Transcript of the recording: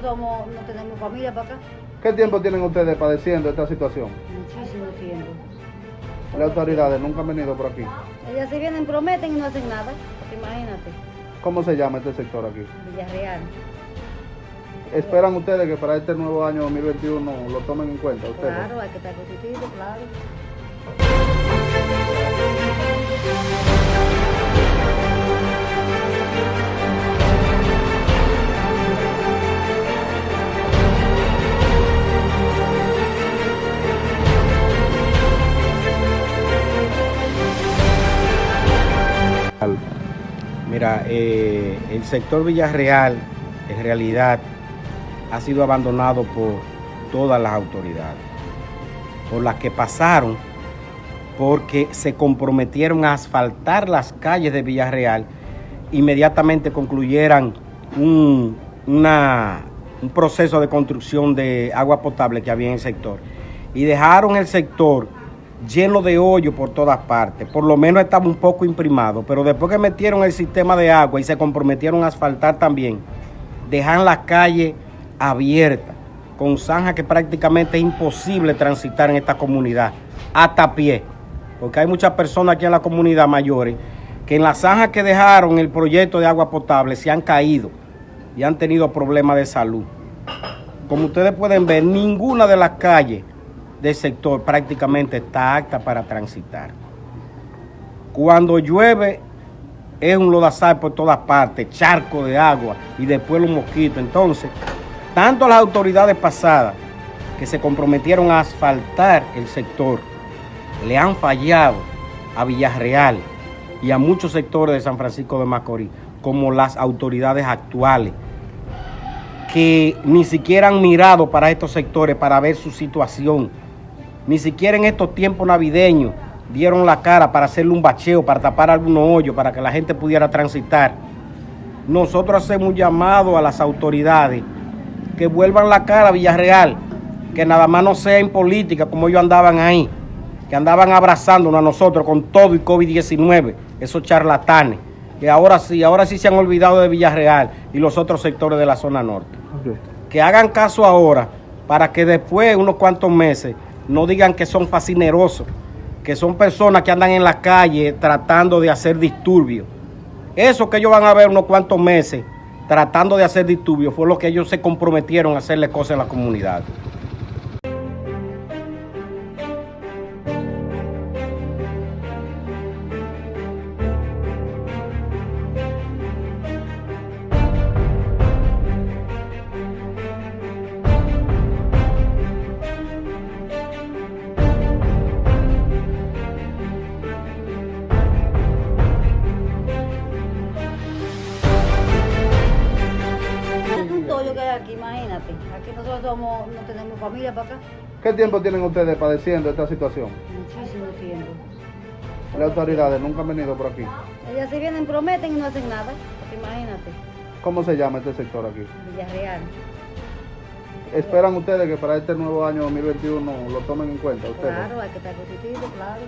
somos, no tenemos familia para acá. ¿Qué tiempo tienen ustedes padeciendo esta situación? Muchísimo tiempo. Las autoridades nunca han venido por aquí. Ellas se vienen, prometen y no hacen nada. Imagínate. ¿Cómo se llama este sector aquí? Villarreal. ¿Esperan ustedes que para este nuevo año 2021 lo tomen en cuenta ustedes? Claro, hay que estar positivo, claro. Mira, eh, el sector Villarreal en realidad ha sido abandonado por todas las autoridades, por las que pasaron, porque se comprometieron a asfaltar las calles de Villarreal, inmediatamente concluyeran un, una- un proceso de construcción de agua potable que había en el sector y dejaron el sector lleno de hoyo por todas partes. Por lo menos estaba un poco imprimado, pero después que metieron el sistema de agua y se comprometieron a asfaltar también, dejan la calle abierta, con zanja que prácticamente es imposible transitar en esta comunidad, hasta pie, porque hay muchas personas aquí en la comunidad mayores que en la zanja que dejaron el proyecto de agua potable se han caído y han tenido problemas de salud. Como ustedes pueden ver, ninguna de las calles del sector prácticamente está apta para transitar. Cuando llueve es un lodazal por todas partes, charco de agua y después los mosquitos. Entonces, tanto las autoridades pasadas que se comprometieron a asfaltar el sector, le han fallado a Villarreal y a muchos sectores de San Francisco de Macorís, como las autoridades actuales, que ni siquiera han mirado para estos sectores para ver su situación. Ni siquiera en estos tiempos navideños dieron la cara para hacerle un bacheo, para tapar algunos hoyos, para que la gente pudiera transitar. Nosotros hacemos un llamado a las autoridades que vuelvan la cara a Villarreal, que nada más no sea en política como ellos andaban ahí, que andaban abrazándonos a nosotros con todo y COVID-19, esos charlatanes, que ahora sí, ahora sí se han olvidado de Villarreal y los otros sectores de la zona norte que hagan caso ahora para que después, unos cuantos meses, no digan que son fascinerosos, que son personas que andan en la calle tratando de hacer disturbios. Eso que ellos van a ver unos cuantos meses tratando de hacer disturbios fue lo que ellos se comprometieron a hacerle cosas en la comunidad. Aquí nosotros somos, no tenemos familia para acá. ¿Qué tiempo tienen ustedes padeciendo esta situación? Muchísimo tiempo. Las autoridades nunca han venido por aquí. Ellas se vienen, prometen y no hacen nada. Imagínate. ¿Cómo se llama este sector aquí? Villarreal. ¿Esperan ustedes que para este nuevo año 2021 lo tomen en cuenta ustedes? Claro, hay que estar positivo, claro.